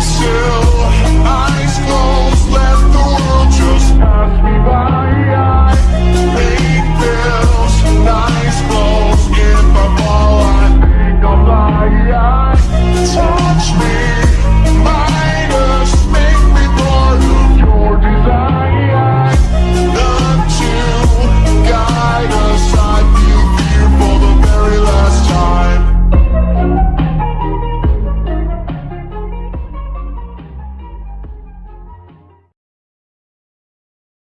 still